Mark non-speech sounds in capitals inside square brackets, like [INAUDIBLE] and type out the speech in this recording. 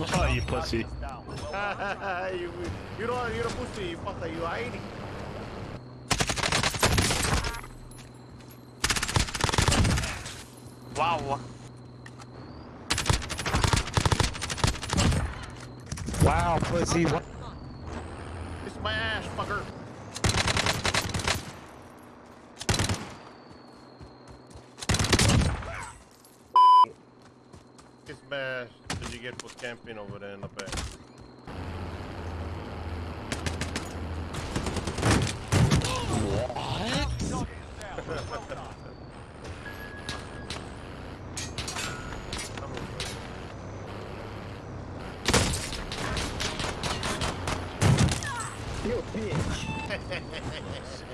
[LAUGHS] you pussy. [LAUGHS] you, you don't, you're a pussy, you fucker, you hiding. Wow. Wow, pussy. What? It's my ass, fucker. Kiss my ass you get for camping over there in the back? What? [LAUGHS] you bitch! [LAUGHS]